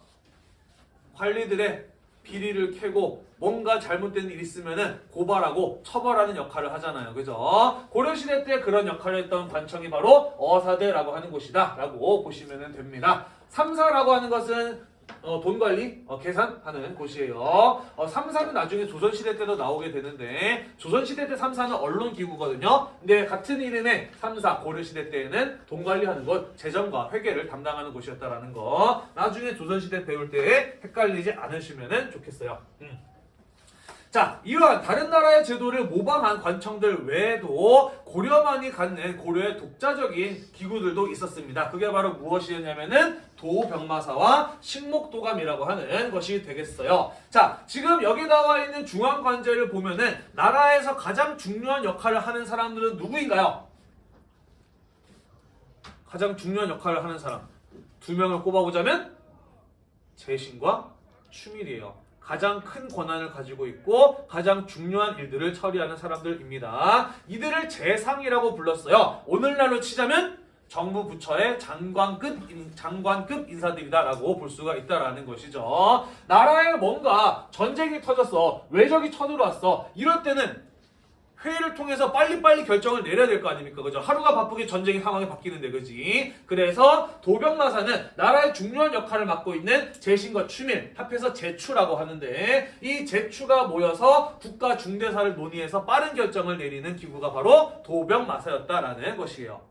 관리들의 비리를 캐고 뭔가 잘못된 일 있으면은 고발하고 처벌하는 역할을 하잖아요. 그죠? 고려시대 때 그런 역할을 했던 관청이 바로 어사대라고 하는 곳이다 라고 보시면 됩니다. 삼사라고 하는 것은 어, 돈 관리, 어, 계산하는 곳이에요. 어, 삼사는 나중에 조선시대 때도 나오게 되는데 조선시대 때 삼사는 언론기구거든요. 근데 같은 이름의 삼사 고려시대 때에는 돈 관리하는 곳, 재정과 회계를 담당하는 곳이었다라는 거 나중에 조선시대 배울 때 헷갈리지 않으시면 좋겠어요. 음. 자, 이러한 다른 나라의 제도를 모방한 관청들 외에도 고려만이 갖는 고려의 독자적인 기구들도 있었습니다. 그게 바로 무엇이었냐면은 도병마사와 식목도감이라고 하는 것이 되겠어요. 자, 지금 여기 나와 있는 중앙관제를 보면은 나라에서 가장 중요한 역할을 하는 사람들은 누구인가요? 가장 중요한 역할을 하는 사람 두 명을 꼽아보자면 재신과 추밀이에요. 가장 큰 권한을 가지고 있고 가장 중요한 일들을 처리하는 사람들입니다. 이들을 재상이라고 불렀어요. 오늘날로 치자면 정부 부처의 장관급 인- 장관급 인사들이다라고 볼 수가 있다라는 것이죠. 나라에 뭔가 전쟁이 터졌어, 외적이 쳐들어왔어. 이럴 때는 회의를 통해서 빨리빨리 결정을 내려야 될 거 아닙니까? 그죠? 하루가 바쁘게 전쟁의 상황이 바뀌는데, 그지? 그래서 도병마사는 나라의 중요한 역할을 맡고 있는 제신과 추밀, 합해서 제추라고 하는데, 이 제추가 모여서 국가 중대사를 논의해서 빠른 결정을 내리는 기구가 바로 도병마사였다라는 것이에요.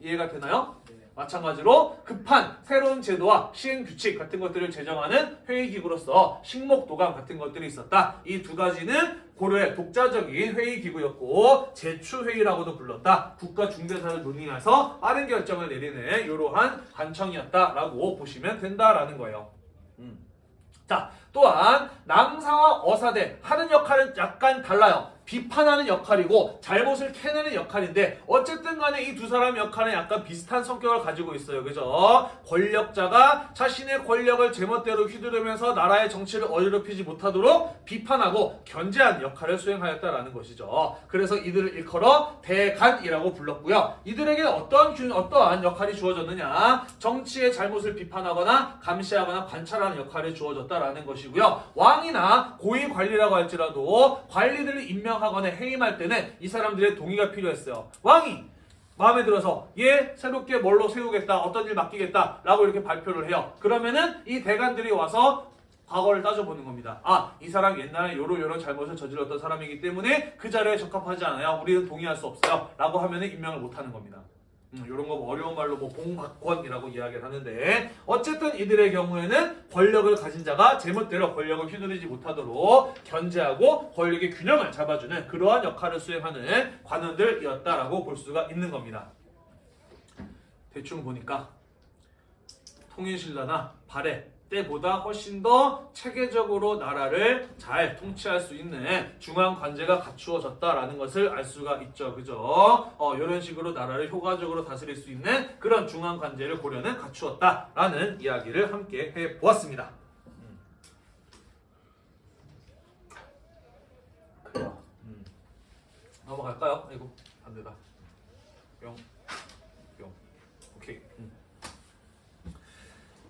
이해가 되나요? 마찬가지로 급한 새로운 제도와 시행 규칙 같은 것들을 제정하는 회의기구로서 식목도감 같은 것들이 있었다. 이 두 가지는 고려의 독자적인 회의기구였고 제추회의라고도 불렀다. 국가 중대사를 논의해서 빠른 결정을 내리는 이러한 관청이었다라고 보시면 된다라는 거예요. 음. 자, 또한 남사와 어사대 하는 역할은 약간 달라요. 비판하는 역할이고 잘못을 캐내는 역할인데 어쨌든 간에 이 두 사람 역할은 약간 비슷한 성격을 가지고 있어요. 그죠? 권력자가 자신의 권력을 제멋대로 휘두르면서 나라의 정치를 어지럽히지 못하도록 비판하고 견제하는 역할을 수행하였다라는 것이죠. 그래서 이들을 일컬어 대간이라고 불렀고요. 이들에게 어떠한 균, 어떠한 역할이 주어졌느냐? 정치의 잘못을 비판하거나 감시하거나 관찰하는 역할이 주어졌다라는 것이고요. 왕이나 고위 관리라고 할지라도 관리들을 임명 하거나 해임할 때는 이 사람들의 동의가 필요했어요. 왕이 마음에 들어서 얘 새롭게 뭘로 세우겠다 어떤 일 맡기겠다 라고 이렇게 발표를 해요. 그러면은 이 대관들이 와서 과거를 따져보는 겁니다. 아 이 사람 옛날에 요런 요런 잘못을 저질렀던 사람이기 때문에 그 자리에 적합하지 않아요. 우리는 동의할 수 없어요. 라고 하면은 임명을 못하는 겁니다. 음, 이런 거 어려운 말로 뭐 봉박권이라고 이야기를 하는데 어쨌든 이들의 경우에는 권력을 가진 자가 제멋대로 권력을 휘두르지 못하도록 견제하고 권력의 균형을 잡아주는 그러한 역할을 수행하는 관원들이었다라고 볼 수가 있는 겁니다. 대충 보니까 통일신라나 발해 때보다 훨씬 더 체계적으로 나라를 잘 통치할 수 있는 중앙 관제가 갖추어졌다라는 것을 알 수가 있죠. 그죠? 어, 이런 식으로 나라를 효과적으로 다스릴 수 있는 그런 중앙 관제를 고려는 갖추었다라는 이야기를 함께 해 보았습니다. 음. 그래요. 음. 넘어갈까요? 아이고, 안 되다. 뿅. 뿅. 오케이. 음.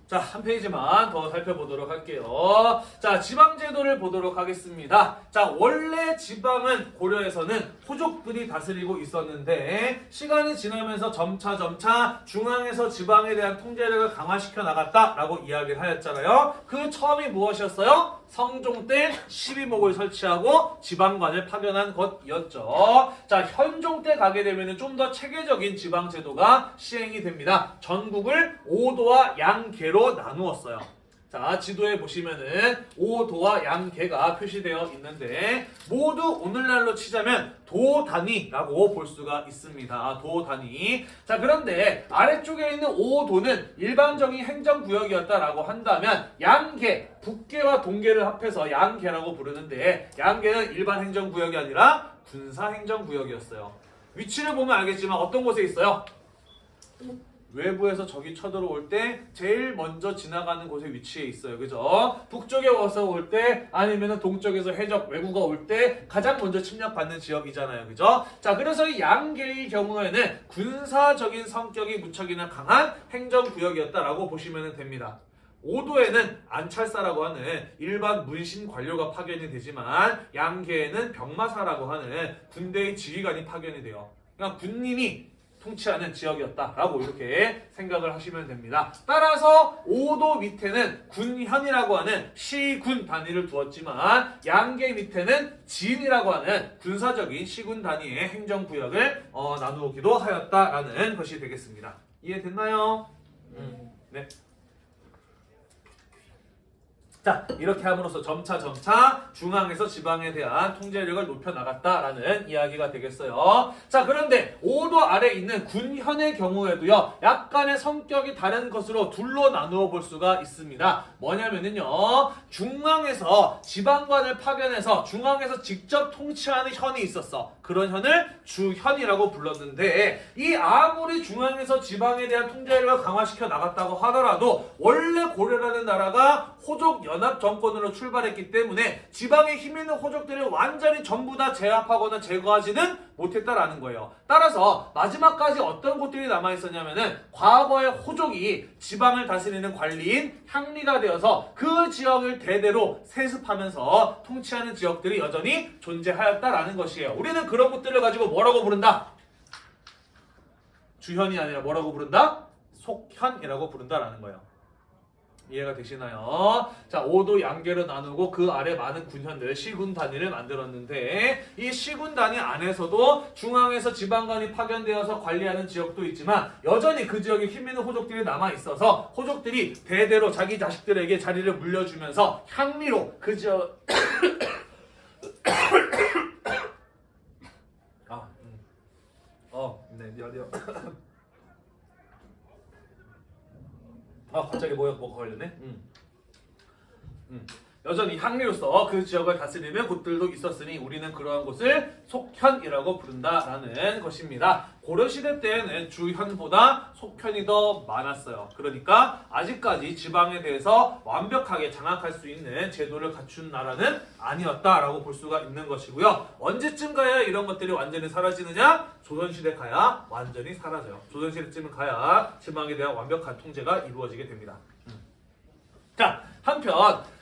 자, 한 페이지만 더 살펴보도록 할게요. 자, 지방제도를 보도록 하겠습니다. 자, 원래 지방은 고려에서는 호족들이 다스리고 있었는데, 시간이 지나면서 점차 점차 중앙에서 지방에 대한 통제력을 강화시켜 나갔다라고 이야기를 하였잖아요. 그 처음이 무엇이었어요? 성종 때 12목을 설치하고 지방관을 파견한 것이었죠. 자, 현종 때 가게 되면 좀 더 체계적인 지방제도가 시행이 됩니다. 전국을 5도와 양계로 나누었어요. 자, 지도에 보시면은 5도와 양계가 표시되어 있는데 모두 오늘날로 치자면 도 단위라고 볼 수가 있습니다. 도 단위. 자, 그런데 아래쪽에 있는 5도는 일반적인 행정구역이었다라고 한다면 양계, 북계와 동계를 합해서 양계라고 부르는데 양계는 일반 행정구역이 아니라 군사 행정구역이었어요. 위치를 보면 알겠지만 어떤 곳에 있어요? 외부에서 적이 쳐들어올 때 제일 먼저 지나가는 곳에 위치해 있어요. 그죠? 북쪽에 와서 올 때 아니면 동쪽에서 해적 외구가 올때 가장 먼저 침략받는 지역이잖아요. 그죠? 자, 그래서 이 양계의 경우에는 군사적인 성격이 무척이나 강한 행정구역이었다라고 보시면 됩니다. 5도에는 안찰사라고 하는 일반 문신 관료가 파견이 되지만 양계에는 병마사라고 하는 군대의 지휘관이 파견이 돼요. 그러니까 군인이 통치하는 지역이었다라고 이렇게 생각을 하시면 됩니다. 따라서 5도 밑에는 군현이라고 하는 시군 단위를 두었지만 양계 밑에는 진이라고 하는 군사적인 시군 단위의 행정구역을 어, 나누기도 하였다라는 것이 되겠습니다. 이해됐나요? 음, 네. 자 이렇게 함으로써 점차 점차 중앙에서 지방에 대한 통제력을 높여 나갔다라는 이야기가 되겠어요. 자 그런데 5도 아래 있는 군현의 경우에도요 약간의 성격이 다른 것으로 둘로 나누어 볼 수가 있습니다. 뭐냐면은요 중앙에서 지방관을 파견해서 중앙에서 직접 통치하는 현이 있었어. 그런 현을 주현이라고 불렀는데 이 아무리 중앙에서 지방에 대한 통제력을 강화시켜 나갔다고 하더라도 원래 고려라는 나라가 호족 연합 정권으로 출발했기 때문에 지방에 힘 있는 호족들을 완전히 전부 다 제압하거나 제거하지는 못했다라는 거예요. 따라서 마지막까지 어떤 곳들이 남아 있었냐면은 과거의 호족이 지방을 다스리는 관리인 향리가 되어서 그 지역을 대대로 세습하면서 통치하는 지역들이 여전히 존재하였다라는 것이에요. 우리는 그런 것들을 가지고 뭐라고 부른다? 주현이 아니라 뭐라고 부른다? 속현이라고 부른다라는 거예요. 이해가 되시나요? 자, 5도 양계로 나누고 그 아래 많은 군현들, 시군 단위를 만들었는데 이 시군 단위 안에서도 중앙에서 지방관이 파견되어서 관리하는 지역도 있지만 여전히 그 지역에 힘 있는 호족들이 남아 있어서 호족들이 대대로 자기 자식들에게 자리를 물려주면서 향리로 그 지역 아, 음. 어, 네, 미안해요. 아, 갑자기 뭐야, 뭐가 걸렸네? 음. 음. 여전히 향리로서 그 지역을 다스리는 곳들도 있었으니 우리는 그러한 곳을 속현이라고 부른다라는 것입니다. 고려시대 때에는 주현보다 속현이 더 많았어요. 그러니까 아직까지 지방에 대해서 완벽하게 장악할 수 있는 제도를 갖춘 나라는 아니었다라고 볼 수가 있는 것이고요. 언제쯤 가야 이런 것들이 완전히 사라지느냐? 조선시대 가야 완전히 사라져요. 조선시대쯤 가야 지방에 대한 완벽한 통제가 이루어지게 됩니다. 자, 한편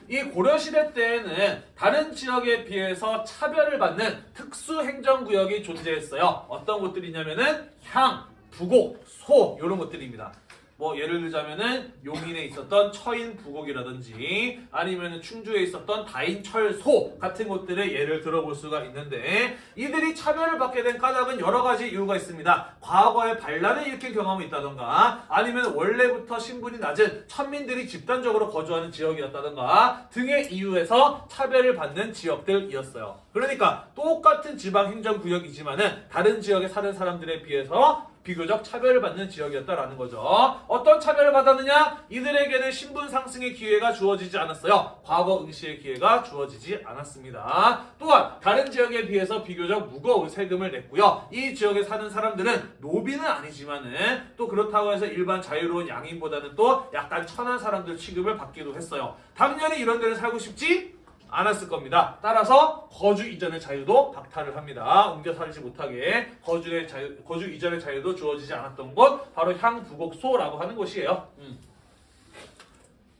이 고려시대 때에는 다른 지역에 비해서 차별을 받는 특수 행정구역이 존재했어요. 어떤 곳들이냐면은 향, 부곡, 소 이런 것들입니다. 뭐 예를 들자면은 용인에 있었던 처인 부곡이라든지 아니면은 충주에 있었던 다인 철소 같은 곳들의 예를 들어볼 수가 있는데 이들이 차별을 받게 된 까닭은 여러 가지 이유가 있습니다. 과거에 반란을 일으킨 경험이 있다던가 아니면 원래부터 신분이 낮은 천민들이 집단적으로 거주하는 지역이었다던가 등의 이유에서 차별을 받는 지역들이었어요. 그러니까 똑같은 지방 행정구역이지만은 다른 지역에 사는 사람들에 비해서 비교적 차별을 받는 지역이었다라는 거죠. 어떤 차별을 받았느냐? 이들에게는 신분 상승의 기회가 주어지지 않았어요. 과거 응시의 기회가 주어지지 않았습니다. 또한 다른 지역에 비해서 비교적 무거운 세금을 냈고요. 이 지역에 사는 사람들은 노비는 아니지만은 또 그렇다고 해서 일반 자유로운 양인보다는 또 약간 천한 사람들 취급을 받기도 했어요. 당연히 이런 데를 살고 싶지? 않았을 겁니다. 따라서 거주 이전의 자유도 박탈을 합니다. 옮겨 살지 못하게 거주의 자유, 거주 이전의 자유도 주어지지 않았던 곳 바로 향부곡소라고 하는 곳이에요. 음.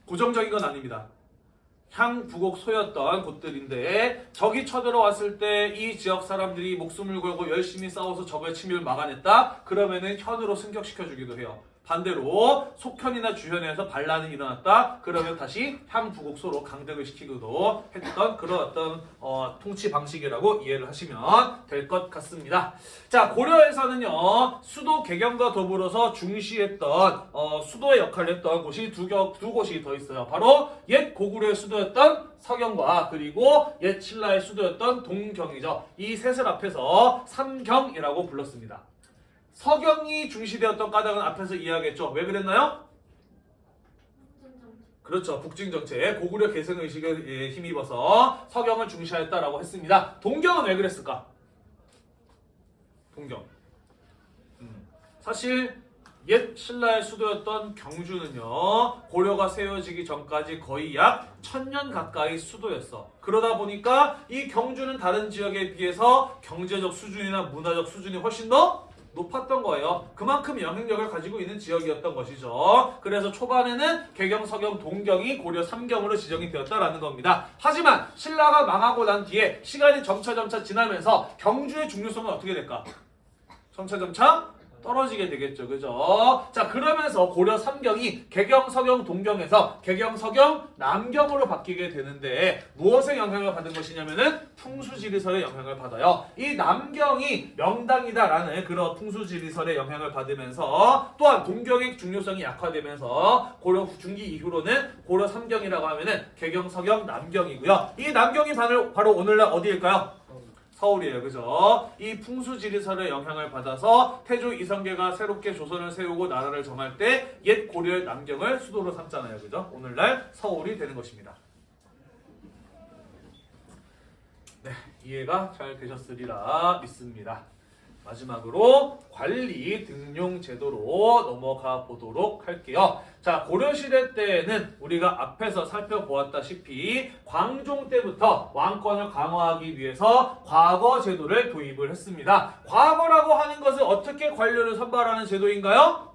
고정적인 건 아닙니다. 향부곡소였던 곳들인데 적이 쳐들어왔을 때 이 지역 사람들이 목숨을 걸고 열심히 싸워서 적의 침입을 막아냈다? 그러면은 현으로 승격시켜주기도 해요. 반대로 속현이나 주현에서 반란이 일어났다. 그러면 다시 향부곡소로 강등을 시키기도 했던 그런 어떤 어, 통치 방식이라고 이해를 하시면 될 것 같습니다. 자 고려에서는요 수도 개경과 더불어서 중시했던 어, 수도의 역할을 했던 곳이 두, 겨, 두 곳이 더 있어요. 바로 옛 고구려의 수도였던 서경과 그리고 옛 신라의 수도였던 동경이죠. 이 셋을 앞에서 삼경이라고 불렀습니다. 서경이 중시되었던 까닭은 앞에서 이야기했죠. 왜 그랬나요? 그렇죠. 북진정책, 고구려 개성의식에 예, 힘입어서 서경을 중시하였다라고 했습니다. 동경은 왜 그랬을까? 동경. 음, 사실 옛 신라의 수도였던 경주는요 고려가 세워지기 전까지 거의 약 천년 가까이 수도였어 그러다 보니까 이 경주는 다른 지역에 비해서 경제적 수준이나 문화적 수준이 훨씬 더 높았던 거예요. 그만큼 영향력을 가지고 있는 지역이었던 것이죠. 그래서 초반에는 개경, 서경, 동경이 고려 3경으로 지정이 되었다라는 겁니다. 하지만 신라가 망하고 난 뒤에 시간이 점차점차 지나면서 경주의 중요성은 어떻게 될까? 점차점차 떨어지게 되겠죠. 그죠? 자, 그러면서 고려 3경이 개경, 서경, 동경에서 개경, 서경, 남경으로 바뀌게 되는데 무엇의 영향을 받은 것이냐면은 풍수지리설의 영향을 받아요. 이 남경이 명당이다라는 그런 풍수지리설의 영향을 받으면서 또한 동경의 중요성이 약화되면서 고려 중기 이후로는 고려 3경이라고 하면은 개경, 서경, 남경이고요. 이 남경이 바로, 오늘날 어디일까요? 서울이에요. 그죠? 이 풍수지리설의 영향을 받아서 태조 이성계가 새롭게 조선을 세우고 나라를 정할 때 옛 고려의 남경을 수도로 삼잖아요. 그죠? 오늘날 서울이 되는 것입니다. 네, 이해가 잘 되셨으리라 믿습니다. 마지막으로 관리 등용 제도로 넘어가 보도록 할게요. 자, 고려시대 때에는 우리가 앞에서 살펴보았다시피 광종 때부터 왕권을 강화하기 위해서 과거 제도를 도입을 했습니다. 과거라고 하는 것은 어떻게 관료를 선발하는 제도인가요?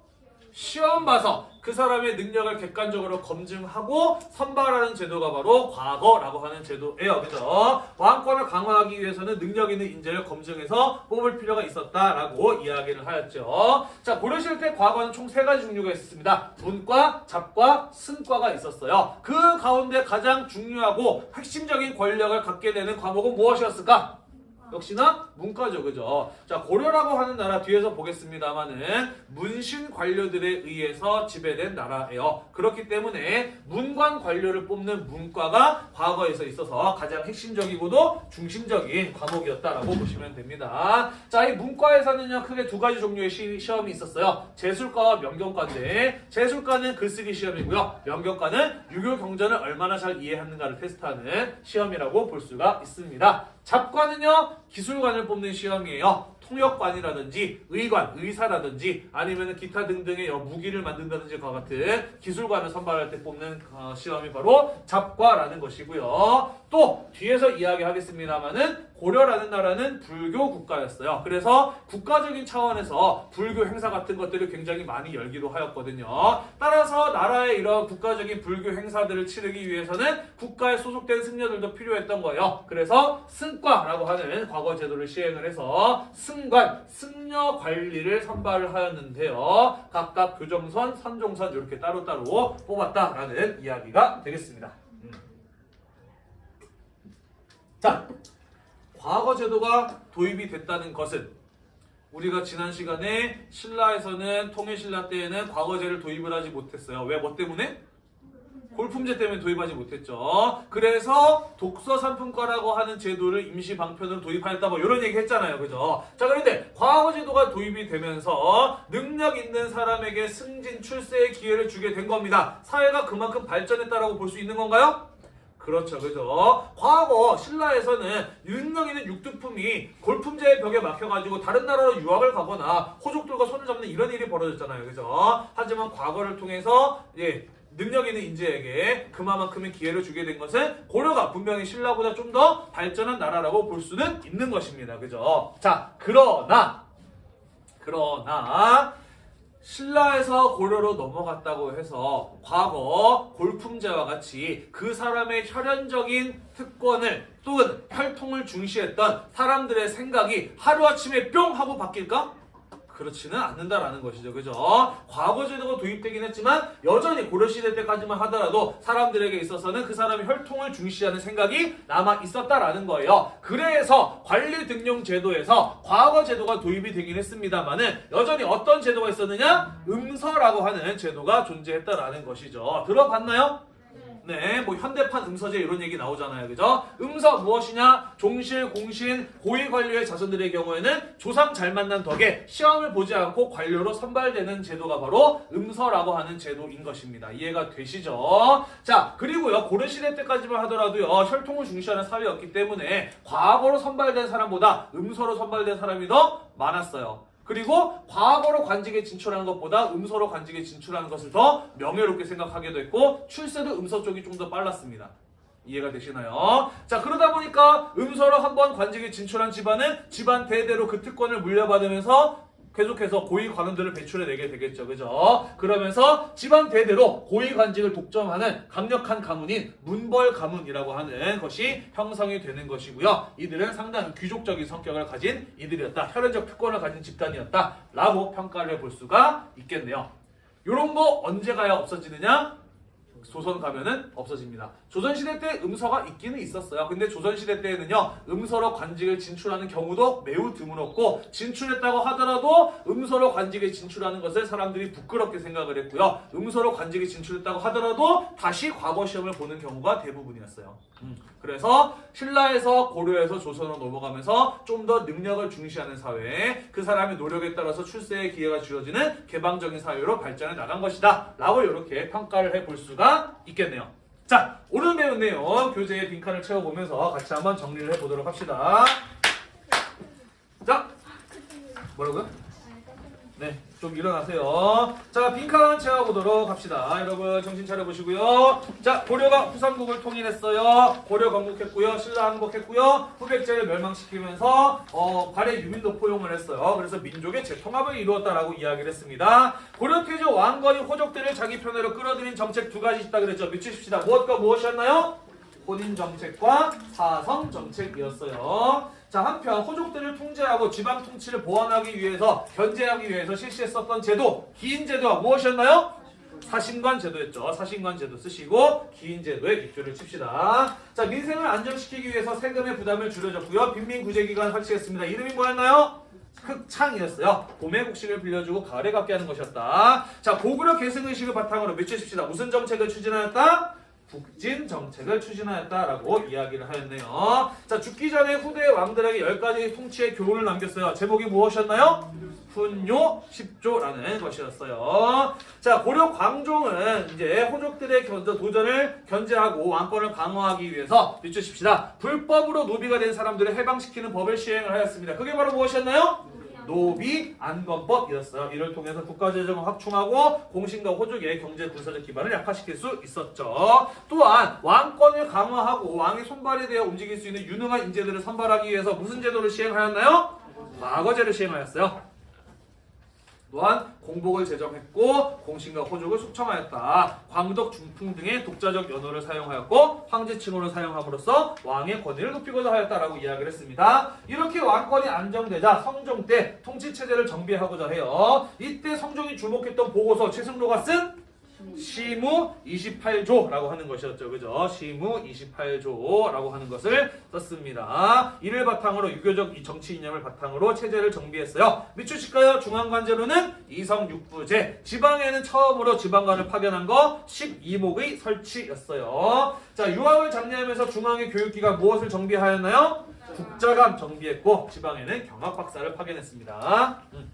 시험 봐서 그 사람의 능력을 객관적으로 검증하고 선발하는 제도가 바로 과거라고 하는 제도예요. 그죠? 왕권을 강화하기 위해서는 능력 있는 인재를 검증해서 뽑을 필요가 있었다라고 이야기를 하였죠. 자, 고려시대 때 과거는 총 세 가지 종류가 있었습니다. 문과, 잡과, 승과가 있었어요. 그 가운데 가장 중요하고 핵심적인 권력을 갖게 되는 과목은 무엇이었을까? 역시나 문과죠, 그죠? 자, 고려라고 하는 나라 뒤에서 보겠습니다만은 문신 관료들에 의해서 지배된 나라예요. 그렇기 때문에 문관 관료를 뽑는 문과가 과거에서 있어서 가장 핵심적이고도 중심적인 과목이었다라고 보시면 됩니다. 자, 이 문과에서는요, 크게 두 가지 종류의 시, 시험이 있었어요. 재술과와 명경과인데, 재술과는 글쓰기 시험이고요. 명경과는 유교 경전을 얼마나 잘 이해하는가를 테스트하는 시험이라고 볼 수가 있습니다. 잡과는요 기술관을 뽑는 시험이에요. 통역관이라든지 의관, 의사라든지 아니면 기타 등등의 여- 무기를 만든다든지 과 같은 기술관을 선발할 때 뽑는 어, 시험이 바로 잡과라는 것이고요. 또 뒤에서 이야기하겠습니다만은 고려라는 나라는 불교 국가였어요. 그래서 국가적인 차원에서 불교 행사 같은 것들을 굉장히 많이 열기도 하였거든요. 따라서 나라의 이런 국가적인 불교 행사들을 치르기 위해서는 국가에 소속된 승려들도 필요했던 거예요. 그래서 승과라고 하는 과거 제도를 시행을 해서 승관, 승려 관리를 선발을 하였는데요. 각각 교정선, 선종선 이렇게 따로따로 뽑았다라는 이야기가 되겠습니다. 음. 자, 과거 제도가 도입이 됐다는 것은 우리가 지난 시간에 신라에서는 통일신라 때에는 과거제를 도입을 하지 못했어요. 왜? 뭐 때문에? 골품제 때문에 도입하지 못했죠. 그래서 독서 상품과라고 하는 제도를 임시 방편으로 도입하였다 뭐 이런 얘기 했잖아요. 그죠? 자, 그런데 과거 제도가 도입이 되면서 능력 있는 사람에게 승진 출세의 기회를 주게 된 겁니다. 사회가 그만큼 발전했다라고 볼 수 있는 건가요? 그렇죠, 그죠? 과거 신라에서는 있는 육두품이 골품제의 벽에 막혀가지고 다른 나라로 유학을 가거나 호족들과 손을 잡는 이런 일이 벌어졌잖아요, 그죠? 하지만 과거를 통해서 예. 능력 있는 인재에게 그만큼의 기회를 주게 된 것은 고려가 분명히 신라보다 좀 더 발전한 나라라고 볼 수는 있는 것입니다. 그죠? 자, 그러나 그러나 신라에서 고려로 넘어갔다고 해서 과거 골품제와 같이 그 사람의 혈연적인 특권을 또는 혈통을 중시했던 사람들의 생각이 하루아침에 뿅 하고 바뀔까? 그렇지는 않는다라는 것이죠. 그죠? 과거 제도가 도입되긴 했지만 여전히 고려시대 때까지만 하더라도 사람들에게 있어서는 그 사람의 혈통을 중시하는 생각이 남아 있었다라는 거예요. 그래서 관리 등용 제도에서 과거 제도가 도입이 되긴 했습니다만은 여전히 어떤 제도가 있었느냐? 음서라고 하는 제도가 존재했다라는 것이죠. 들어봤나요? 네, 뭐 현대판 음서제 이런 얘기 나오잖아요. 그죠? 음서 무엇이냐? 종실, 공신, 고위 관료의 자손들의 경우에는 조상 잘 만난 덕에 시험을 보지 않고 관료로 선발되는 제도가 바로 음서라고 하는 제도인 것입니다. 이해가 되시죠? 자, 그리고요. 고려시대 때까지만 하더라도요. 혈통을 중시하는 사회였기 때문에 과거로 선발된 사람보다 음서로 선발된 사람이 더 많았어요. 그리고 과거로 관직에 진출하는 것보다 음서로 관직에 진출하는 것을 더 명예롭게 생각하게 됐고 출세도 음서 쪽이 좀 더 빨랐습니다. 이해가 되시나요? 자 그러다 보니까 음서로 한번 관직에 진출한 집안은 집안 대대로 그 특권을 물려받으면서 계속해서 고위 관원들을 배출해내게 되겠죠. 그죠? 그러면서 집안 대대로 고위 관직을 독점하는 강력한 가문인 문벌 가문이라고 하는 것이 형성이 되는 것이고요. 이들은 상당히 귀족적인 성격을 가진 이들이었다. 혈연적 특권을 가진 집단이었다. 라고 평가를 해볼 수가 있겠네요. 요런 거 언제 가야 없어지느냐? 조선 가면은 없어집니다. 조선시대 때 음서가 있기는 있었어요. 근데 조선시대 때에는요, 음서로 관직을 진출하는 경우도 매우 드물었고, 진출했다고 하더라도 음서로 관직에 진출하는 것을 사람들이 부끄럽게 생각을 했고요. 음서로 관직에 진출했다고 하더라도 다시 과거 시험을 보는 경우가 대부분이었어요. 음, 그래서 신라에서 고려에서 조선으로 넘어가면서 좀 더 능력을 중시하는 사회, 그 사람의 노력에 따라서 출세의 기회가 주어지는 개방적인 사회로 발전해 나간 것이다. 라고 이렇게 평가를 해볼 수가 있겠네요. 자, 오늘 배운 내용 교재에 빈칸을 채워보면서 같이 한번 정리를 해보도록 합시다. 자, 뭐라고요? 네, 좀 일어나세요. 자, 빈칸 채워보도록 합시다. 여러분 정신 차려보시고요. 자, 고려가 후삼국을 통일했어요. 고려 건국했고요. 신라 항복했고요. 후백제를 멸망시키면서 어, 발해 유민도 포용을 했어요. 그래서 민족의 재통합을 이루었다라고 이야기를 했습니다. 고려 태조 왕건이 호족들을 자기 편으로 끌어들인 정책 두 가지 있다 그랬죠. 미치십시다. 무엇과 무엇이었나요? 혼인 정책과 사성 정책이었어요. 자 한편 호족들을 통제하고 지방 통치를 보완하기 위해서 견제하기 위해서 실시했었던 제도 기인 제도가 무엇이었나요? 사신관 제도였죠. 사신관 제도 쓰시고 기인 제도에 입조를 칩시다. 자 민생을 안정시키기 위해서 세금의 부담을 줄여줬고요. 빈민 구제 기관 설치했습니다. 이름이 뭐였나요? 흑창이었어요. 봄에 곡식을 빌려주고 가을에 갚게 하는 것이었다. 자 고구려 계승의식을 바탕으로 미치십시다. 무슨 정책을 추진하였다? 북진 정책을 추진하였다라고 이야기를 하였네요. 자 죽기 전에 후대 왕들에게 열 가지 통치의 교훈을 남겼어요. 제목이 무엇이었나요? 훈요 10조라는 것이었어요. 자 고려 광종은 이제 호족들의 견- 도전을 견제하고 왕권을 강화하기 위해서 비추십시다. 불법으로 노비가 된 사람들을 해방시키는 법을 시행을 하였습니다. 그게 바로 무엇이었나요? 노비 안건법 이었어요. 이를 통해서 국가 재정을 확충하고 공신과 호족의 경제 군사적 기반을 약화시킬 수 있었죠. 또한 왕권을 강화하고 왕의 손발이 되어 움직일 수 있는 유능한 인재들을 선발하기 위해서 무슨 제도를 시행하였나요? 과거제를 시행하였어요. 또한 공복을 제정했고 공신과 호족을 숙청하였다. 광덕, 중풍 등의 독자적 연호를 사용하였고 황제칭호를 사용함으로써 왕의 권위를 높이고자 하였다라고 이야기를 했습니다. 이렇게 왕권이 안정되자 성종 때 통치 체제를 정비하고자 해요. 이때 성종이 주목했던 보고서 최승로가 쓴 시무 28조라고 하는 것이었죠. 그죠? 시무 28조라고 하는 것을 썼습니다. 이를 바탕으로 유교적 이 정치 이념을 바탕으로 체제를 정비했어요. 미추실까요? 중앙관제로는 이성육부제. 지방에는 처음으로 지방관을 파견한 거 12목의 설치였어요. 자, 유학을 장려하면서 중앙의 교육기관 무엇을 정비하였나요? 국자감 정비했고 지방에는 경학박사를 파견했습니다. 음.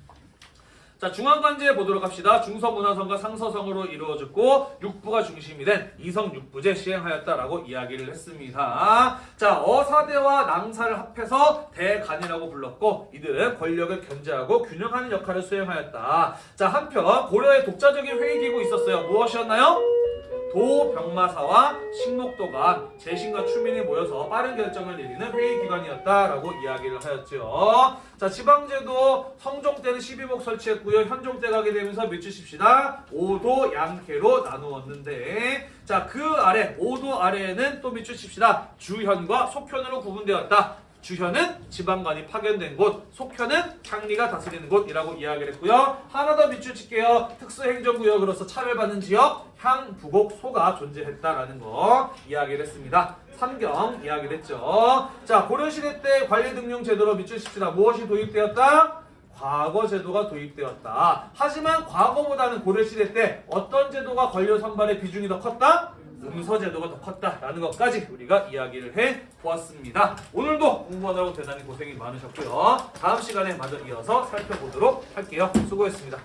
자 중앙관제 보도록 합시다. 중서문화성과 상서성으로 이루어졌고 육부가 중심이 된 이성육부제 시행하였다라고 이야기를 했습니다. 자 어사대와 낭사를 합해서 대간이라고 불렀고 이들은 권력을 견제하고 균형하는 역할을 수행하였다. 자 한편 고려의 독자적인 회의기구 있었어요. 무엇이었나요? 도병마사와 식목도가 재신과 추민이 모여서 빠른 결정을 내리는 회의 기관이었다라고 이야기를 하였죠. 자 지방제도 성종 때는 12목 설치했고요. 현종 때 가게 되면서 미치십시다. 5도 양계로 나누었는데 자 그 아래 5도 아래에는 또 미치십시다. 주현과 속현으로 구분되었다. 주현은 지방관이 파견된 곳, 속현은 창리가 다스리는 곳이라고 이야기를 했고요. 하나 더 밑줄칠게요. 특수행정구역으로서 차별받는 지역, 향, 부곡, 소가 존재했다라는 거 이야기를 했습니다. 삼경 이야기를 했죠. 자, 고려시대 때 관리등용 제도로 밑줄칩시다. 무엇이 도입되었다? 과거 제도가 도입되었다. 하지만 과거보다는 고려시대 때 어떤 제도가 권력 선발의 비중이 더 컸다? 음서 제도가 더 컸다라는 것까지 우리가 이야기를 해 보았습니다. 오늘도 공부하느라고 대단히 고생이 많으셨고요. 다음 시간에 마저 이어서 살펴보도록 할게요. 수고했습니다.